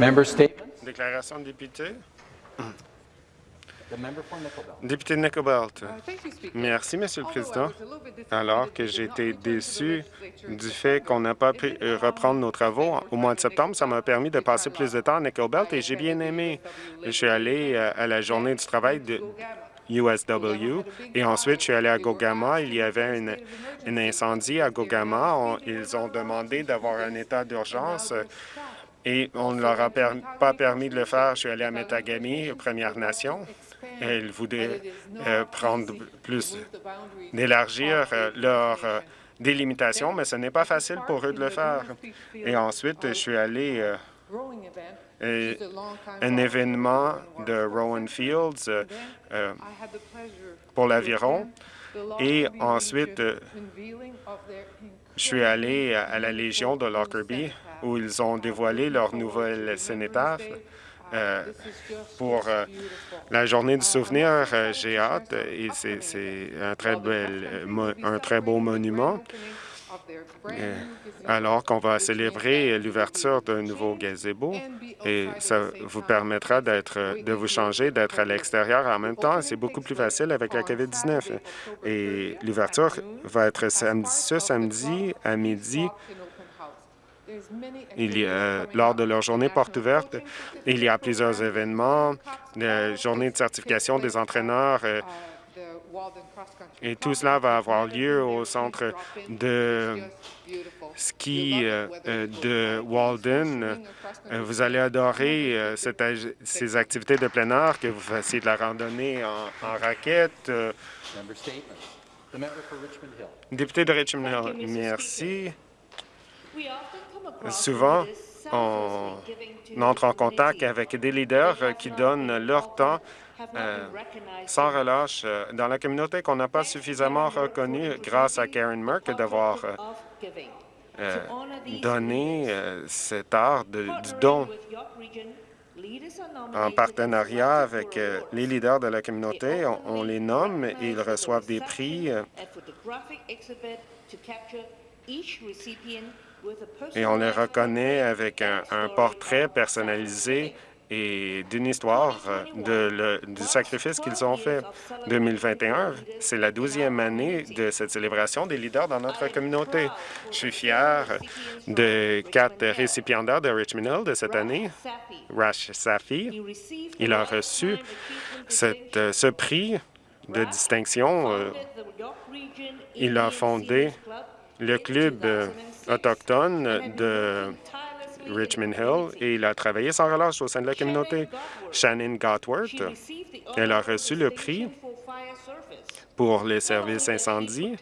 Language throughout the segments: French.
Member statements. Déclaration de député. Député de Nicobelt. Merci, Monsieur le Président. Alors que j'ai été déçu du fait qu'on n'a pas pu euh, reprendre nos travaux au mois de septembre, ça m'a permis de passer plus de temps à Nickel Belt et j'ai bien aimé. Je suis allé euh, à la journée du travail de USW et ensuite je suis allé à Gogama. Il y avait une- un incendie à Gogama. On- ils ont demandé d'avoir un état d'urgence euh, et on ne leur a pas permis de le faire. Je suis allé à Metagami, Première Nation. Ils voulaient euh, prendre plus, d'élargir euh, leur euh, délimitation, mais ce n'est pas facile pour eux de le faire. Et ensuite, je suis allé euh, euh, un événement de Rowan Fields pour l'aviron. Et ensuite, je suis allé à à la Légion de Lockerbie où ils ont dévoilé leur nouvelle cénotaphe. Euh, pour euh, la journée du souvenir, euh, j'ai hâte et c'est un très un très beau monument. Euh, alors qu'on va célébrer l'ouverture d'un nouveau gazebo et ça vous permettra de vous changer, d'être à l'extérieur en même temps. C'est beaucoup plus facile avec la COVID-19. Et l'ouverture va être samedi, ce samedi à midi. Il y a, lors de leur journée porte ouverte, il y a plusieurs événements, la journée de certification des entraîneurs, euh, et tout cela va avoir lieu au centre de ski euh, euh, de Walden. Euh, Vous allez adorer euh, cette ces activités de plein air, que vous fassiez de la randonnée en, en raquette. Euh, Member statements. The member for Richmond Hill. Député de Richmond Hill, merci. Souvent, on entre en contact avec des leaders euh, qui donnent leur temps euh, sans relâche euh, dans la communauté qu'on n'a pas suffisamment reconnue grâce à Karen Merck d'avoir donné cet art du don en partenariat avec les leaders de la communauté. On, on les nomme et ils reçoivent des prix et on les reconnaît avec un, portrait personnalisé et d'une histoire euh, le- du sacrifice qu'ils ont fait. 2021, c'est la douzième année de cette célébration des leaders dans notre communauté. Je suis fier de quatre récipiendaires de Richmond Hill de cette année. Rash Safi, il a reçu euh, ce prix de distinction. euh, il a fondé le club euh, autochtone de Richmond Hill et il a travaillé sans relâche au sein de la communauté. Shannon Gotworth, elle a reçu le prix pour les services incendie.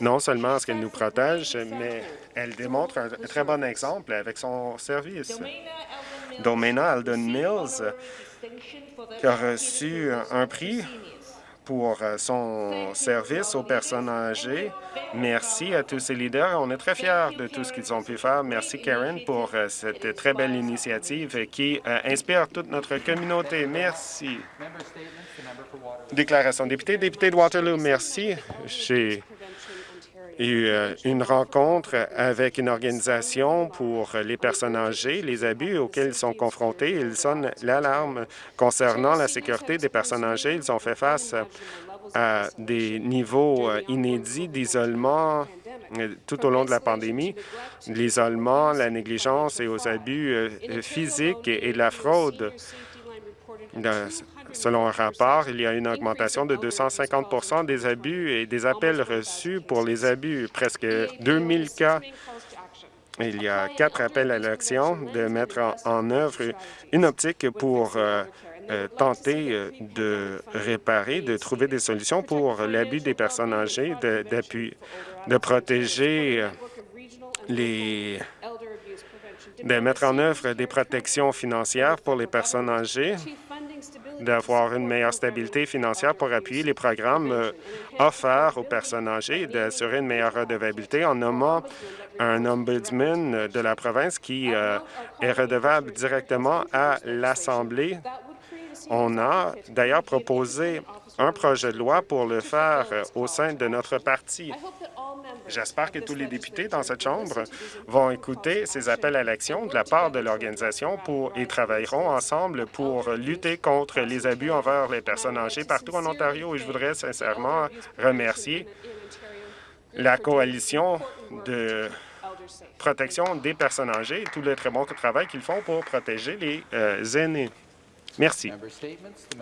Non seulement est-ce qu'elle nous protège, mais elle démontre un très bon exemple avec son service. Domena Alden Mills, qui a reçu un prix pour euh, son service aux personnes âgées. Merci à tous ces leaders. On est très fiers de tout ce qu'ils ont pu faire. Merci, Karen, pour euh, cette très belle initiative qui euh, inspire toute notre communauté. Merci. Déclaration député, député de Waterloo, merci. J'ai eu une rencontre avec une organisation pour les personnes âgées, les abus auxquels ils sont confrontés. Ils sonnent l'alarme concernant la sécurité des personnes âgées. Ils ont fait face à des niveaux euh, inédits d'isolement euh, tout au long de la pandémie, l'isolement, la négligence et aux abus euh, physiques et la fraude. Selon un rapport, il y a une augmentation de 250% des abus et des appels reçus pour les abus, presque 2000 cas. Il y a quatre appels à l'action de mettre en, œuvre une optique pour euh, euh, tenter euh, de réparer, de trouver des solutions pour l'abus des personnes âgées, de, de protéger les de mettre en œuvre des protections financières pour les personnes âgées, d'avoir une meilleure stabilité financière pour appuyer les programmes euh, offerts aux personnes âgées et d'assurer une meilleure redevabilité en nommant un ombudsman de la province qui euh, est redevable directement à l'Assemblée. On a d'ailleurs proposé un projet de loi pour le faire euh, au sein de notre parti. J'espère que tous les députés dans cette Chambre vont écouter ces appels à l'action de la part de l'organisation pour et travailleront ensemble pour lutter contre les abus envers les personnes âgées partout en Ontario. Et je voudrais sincèrement remercier la coalition de protection des personnes âgées et tout le très bon travail qu'ils font pour protéger les euh, aînés. Merci.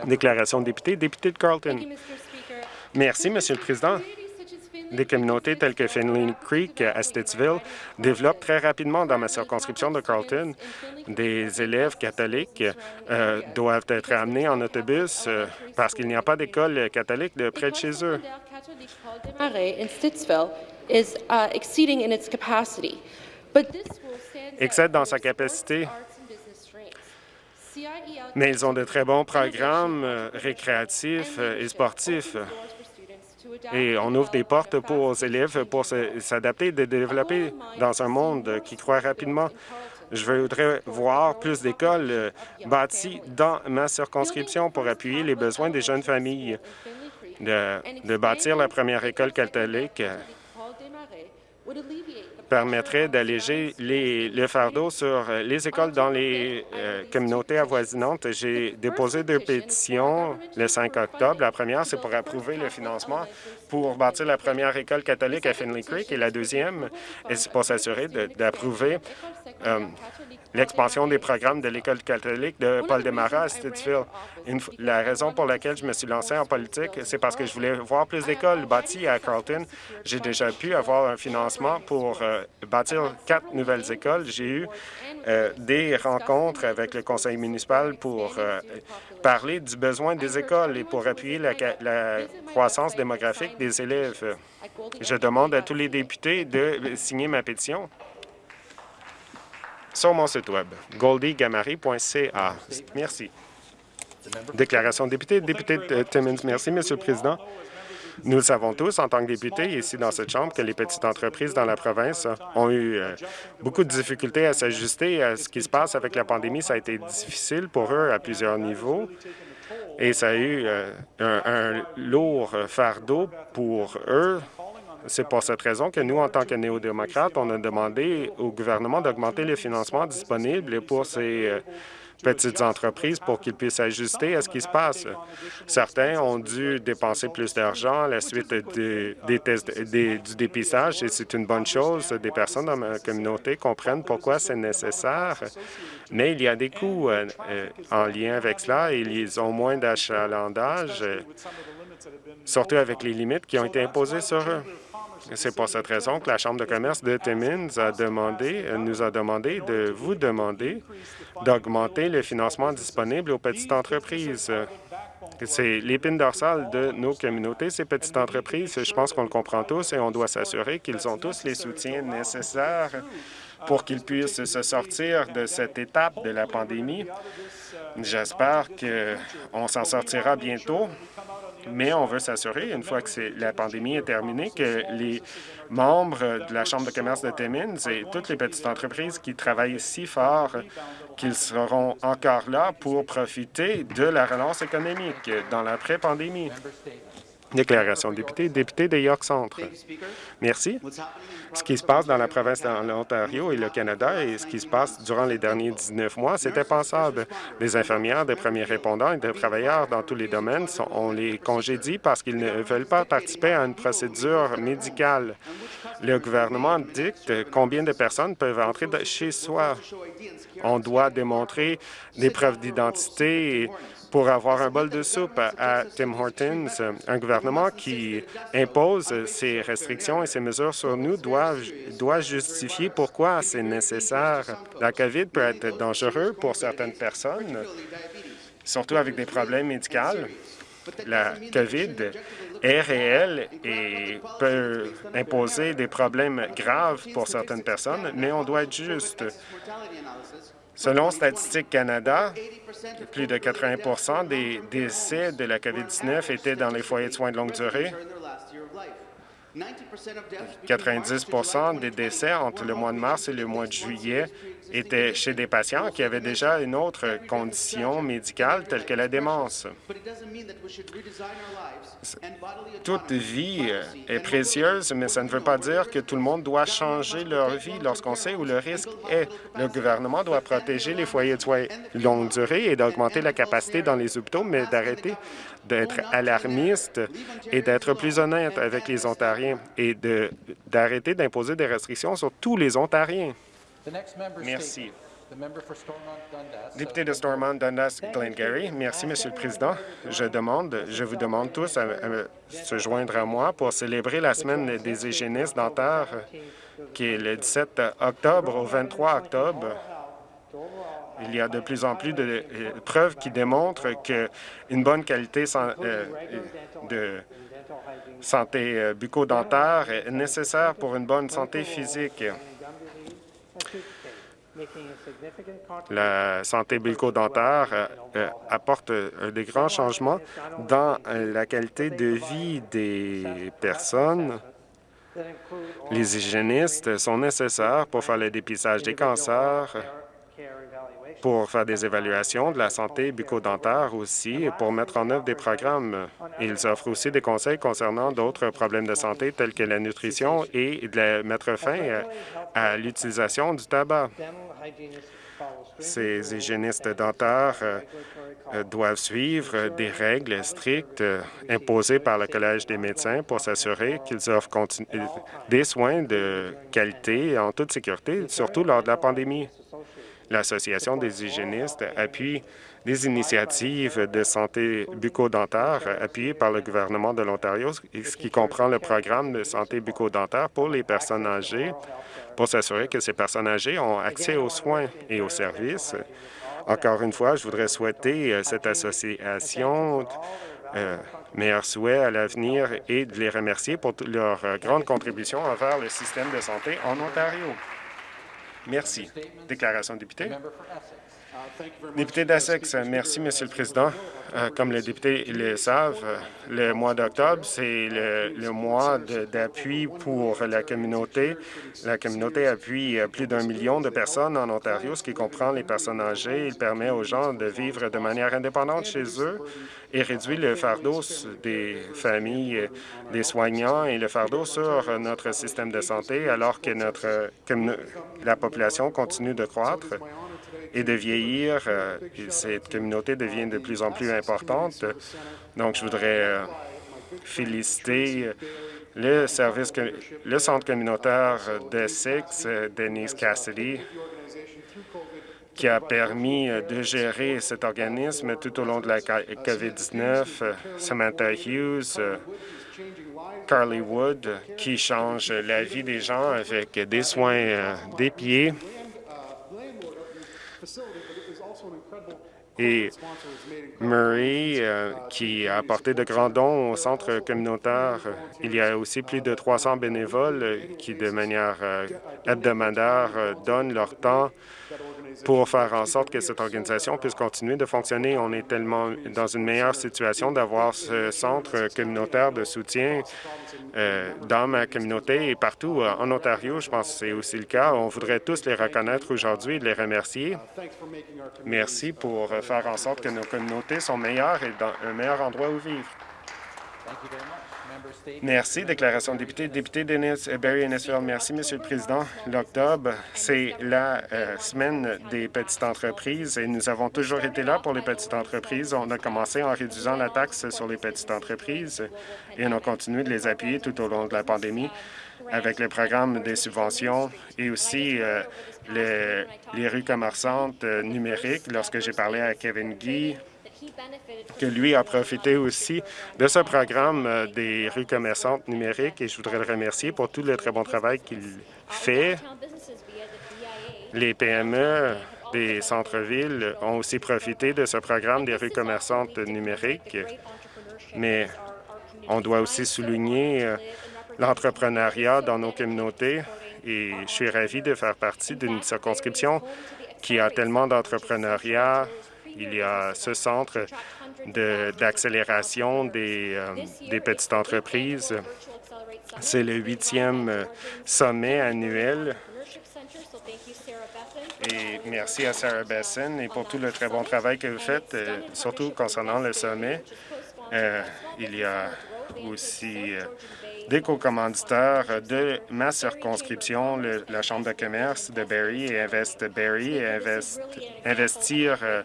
Déclaration de député, député de Carlton. Merci, Monsieur le Président. Des communautés telles que Finley Creek à Stittsville développent très rapidement dans ma circonscription de Carlton. Des élèves catholiques euh, doivent être amenés en autobus euh, parce qu'il n'y a pas d'école catholique de près de chez eux. uh, Excède dans sa capacité, mais ils ont de très bons programmes euh, récréatifs et sportifs. Et on ouvre des portes pour aux élèves pour s'adapter, de développer dans un monde qui croît rapidement. Je voudrais voir plus d'écoles euh, bâties dans ma circonscription pour appuyer les besoins des jeunes familles, de, de bâtir la première école catholique permettrait d'alléger le fardeau sur les écoles dans les euh, communautés avoisinantes. J'ai déposé deux pétitions le 5 octobre. La première, c'est pour approuver le financement pour bâtir la première école catholique à Finley Creek et la deuxième, c'est pour s'assurer d'approuver euh, l'expansion des programmes de l'École catholique de Paul Desmarais à Stittsville. Une la raison pour laquelle je me suis lancé en politique, c'est parce que je voulais voir plus d'écoles bâties à Carlton. J'ai déjà pu avoir un financement pour euh, bâtir quatre nouvelles écoles. J'ai eu euh, des rencontres avec le conseil municipal pour euh, parler du besoin des écoles et pour appuyer la, croissance démographique des élèves. Je demande à tous les députés de signer ma pétition sur mon site Web, goldiegamari.ca. Merci. Déclaration de député, député de. Merci, Monsieur le Président. Nous le savons tous, en tant que députés ici dans cette Chambre, que les petites entreprises dans la province ont eu euh, beaucoup de difficultés à s'ajuster à ce qui se passe avec la pandémie. Ça a été difficile pour eux à plusieurs niveaux et ça a eu euh, un, lourd fardeau pour eux. C'est pour cette raison que nous, en tant que néo-démocrates, on a demandé au gouvernement d'augmenter le financement disponible pour ces euh, petites entreprises pour qu'ils puissent s'ajuster à ce qui se passe. Certains ont dû dépenser plus d'argent à la suite de- des tests, des- du dépistage et c'est une bonne chose. Des personnes dans ma communauté comprennent pourquoi c'est nécessaire, mais il y a des coûts euh, en lien avec cela et ils ont moins d'achalandage, surtout avec les limites qui ont été imposées sur eux. C'est pour cette raison que la Chambre de commerce de Timmins a demandé, nous a demandé de vous demander d'augmenter le financement disponible aux petites entreprises. C'est l'épine dorsale de nos communautés, ces petites entreprises. Je pense qu'on le comprend tous et on doit s'assurer qu'ils ont tous les soutiens nécessaires pour qu'ils puissent se sortir de cette étape de la pandémie. J'espère qu'on s'en sortira bientôt, mais on veut s'assurer, une fois que la pandémie est terminée, que les membres de la Chambre de commerce de Timmins et toutes les petites entreprises qui travaillent si fort qu'ils seront encore là pour profiter de la relance économique dans l'après-pandémie. Déclaration de député, député de York Centre. Merci. Ce qui se passe dans la province de l'Ontario et le Canada et ce qui se passe durant les derniers 19 mois, c'est impensable. Des infirmières, des premiers répondants et des travailleurs dans tous les domaines, sont, on les congédie parce qu'ils ne veulent pas participer à une procédure médicale. Le gouvernement dicte combien de personnes peuvent entrer chez soi. On doit démontrer des preuves d'identité pour avoir un bol de soupe à, Tim Hortons. Un gouvernement qui impose ces restrictions et ces mesures sur nous doit, doit justifier pourquoi c'est nécessaire. La COVID peut être dangereux pour certaines personnes, surtout avec des problèmes médicaux. La COVID est réelle et peut imposer des problèmes graves pour certaines personnes, mais on doit être juste. Selon Statistique Canada, plus de 80% des décès de la COVID-19 étaient dans les foyers de soins de longue durée. 90 des décès entre le mois de mars et le mois de juillet étaient chez des patients qui avaient déjà une autre condition médicale telle que la démence. Toute vie est précieuse, mais ça ne veut pas dire que tout le monde doit changer leur vie lorsqu'on sait où le risque est. Le gouvernement doit protéger les foyers de soins longue durée et d'augmenter la capacité dans les hôpitaux, mais d'arrêter d'être alarmiste et d'être plus honnête avec les Ontariens et d'arrêter d'imposer des restrictions sur tous les Ontariens. Merci. Député de Stormont, Dundas, Glengarry. Merci, Monsieur le Président. Je demande, je vous demande tous à, se joindre à moi pour célébrer la semaine des hygiénistes dentaires, qui est le 17 octobre au 23 octobre. Il y a de plus en plus de preuves qui démontrent qu'une bonne qualité euh, de santé euh, bucco-dentaire est nécessaire pour une bonne santé physique. La santé bucco-dentaire apporte des grands changements dans la qualité de vie des personnes. Les hygiénistes sont nécessaires pour faire le dépistage des cancers, pour faire des évaluations de la santé bucco-dentaire aussi pour mettre en œuvre des programmes. Ils offrent aussi des conseils concernant d'autres problèmes de santé tels que la nutrition et de mettre fin à l'utilisation du tabac. Ces hygiénistes dentaires euh, doivent suivre des règles strictes euh, imposées par le Collège des médecins pour s'assurer qu'ils offrent des soins de qualité en toute sécurité, surtout lors de la pandémie. L'Association des hygiénistes appuie des initiatives de santé bucco-dentaire appuyées par le gouvernement de l'Ontario, ce qui comprend le programme de santé bucco-dentaire pour les personnes âgées, pour s'assurer que ces personnes âgées ont accès aux soins et aux services. Encore une fois, je voudrais souhaiter euh, cette association euh, meilleurs souhaits à l'avenir et de les remercier pour leur euh, grande contribution envers le système de santé en Ontario. Merci. Déclaration de député. Député d'Essex, merci, Monsieur le Président. Euh, comme les députés le savent, le mois d'octobre, c'est le, mois d'appui pour la communauté. La communauté appuie plus d'un million de personnes en Ontario, ce qui comprend les personnes âgées. Il permet aux gens de vivre de manière indépendante chez eux et réduit le fardeau des familles, des soignants et le fardeau sur notre système de santé alors que notre, la population continue de croître et de vieillir. Euh, cette communauté devient de plus en plus importante. Donc, je voudrais euh, féliciter euh, le service, le centre communautaire d'Essex, Denise Cassidy, qui a permis de gérer cet organisme tout au long de la COVID-19, Samantha Hughes, Carly Wood, qui change la vie des gens avec des soins des pieds, et Murray, euh, qui a apporté de grands dons au centre communautaire. Il y a aussi plus de 300 bénévoles qui, de manière euh, hebdomadaire, euh, donnent leur temps pour faire en sorte que cette organisation puisse continuer de fonctionner. On est tellement dans une meilleure situation d'avoir ce centre communautaire de soutien euh, dans ma communauté et partout euh, en Ontario. Je pense que c'est aussi le cas. On voudrait tous les reconnaître aujourd'hui et les remercier. Merci pour faire en sorte que nos communautés sont meilleures et dans un meilleur endroit où vivre. Merci. Déclaration de député. Député Dennis euh, Barry Innisfield. Merci, Monsieur le Président. L'octobre, c'est la euh, semaine des petites entreprises et nous avons toujours été là pour les petites entreprises. On a commencé en réduisant la taxe sur les petites entreprises et on a continué de les appuyer tout au long de la pandémie avec le programme des subventions et aussi euh, les, les, rues commerçantes numériques. Lorsque j'ai parlé à Kevin Guy, que lui a profité aussi de ce programme euh, des rues commerçantes numériques. Et je voudrais le remercier pour tout le très bon travail qu'il fait. Les PME des centres-villes ont aussi profité de ce programme des rues commerçantes numériques, mais on doit aussi souligner euh, l'entrepreneuriat dans nos communautés. et je suis ravi de faire partie d'une circonscription qui a tellement d'entrepreneuriat il y a ce centre d'accélération des, euh, des, petites entreprises. C'est le huitième euh, sommet annuel et Merci à Sarah Besson et pour tout le très bon travail que vous faites, euh, surtout concernant le sommet. Il y a aussi des co-commanditaires de ma circonscription, le- la Chambre de commerce de Barrie et Invest Barrie et Invest- Investir euh,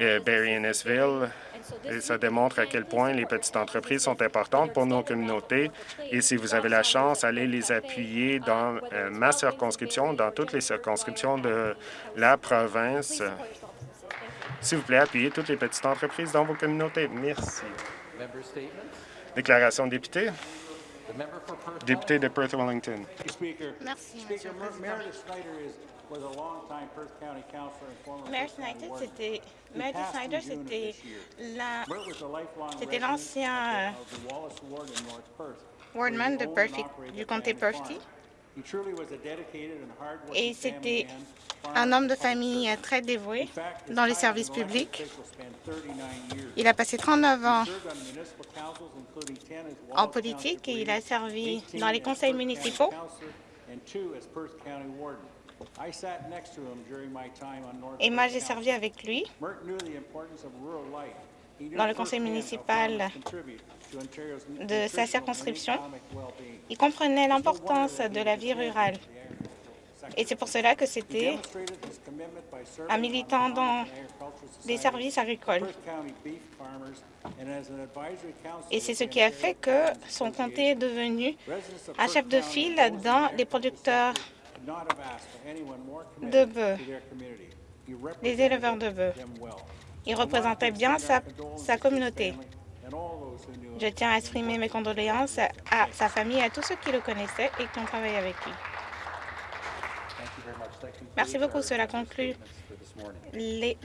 euh, Barrie Innisville. Et ça démontre à quel point les petites entreprises sont importantes pour nos communautés. Et si vous avez la chance, allez les appuyer dans euh, ma circonscription, dans toutes les circonscriptions de la province. S'il vous plaît, appuyez toutes les petites entreprises dans vos communautés. Merci. Déclaration de député. Perth Député de Perth-Wellington. Speaker. Merci, Monsieur le Président. Perth Mayor Perth Snyder, c'était Snyder, la l'ancien, Perth, he Wardman de operated du comté hardworking et c'était un homme de famille très dévoué dans les services publics. official spanned 39 years. Il a passé 39 ans He served on municipal councils, including 10 as en politique et il a servi 18 dans les conseils municipaux et moi j'ai servi avec lui Dans le conseil municipal de sa circonscription. Il comprenait l'importance de la vie rurale et c'est pour cela que c'était un militant dans des services agricoles. Et c'est ce qui a fait que son comté est devenu un chef de file dans les producteurs de bœufs, les éleveurs de bœufs. Il représentait bien sa, sa communauté. Je tiens à exprimer mes condoléances à sa famille et à tous ceux qui le connaissaient et qui ont travaillé avec lui. Merci beaucoup. Cela conclut les-